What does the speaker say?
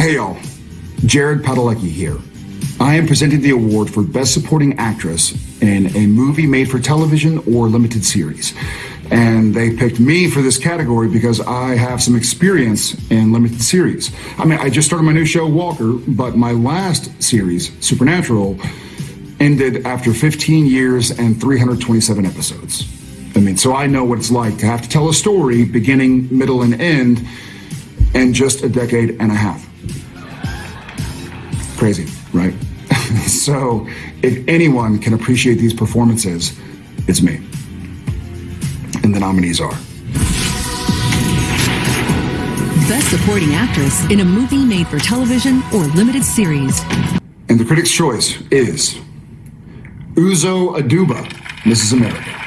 Hey y'all, Jared Padalecki here. I am presenting the award for Best Supporting Actress in a movie made for television or limited series. And they picked me for this category because I have some experience in limited series. I mean, I just started my new show, Walker, but my last series, Supernatural, ended after 15 years and 327 episodes. I mean, so I know what it's like to have to tell a story beginning, middle, and end in just a decade and a half. Crazy, right? so, if anyone can appreciate these performances, it's me. And the nominees are Best Supporting Actress in a movie made for television or limited series. And the critics' choice is Uzo Aduba, Mrs. America.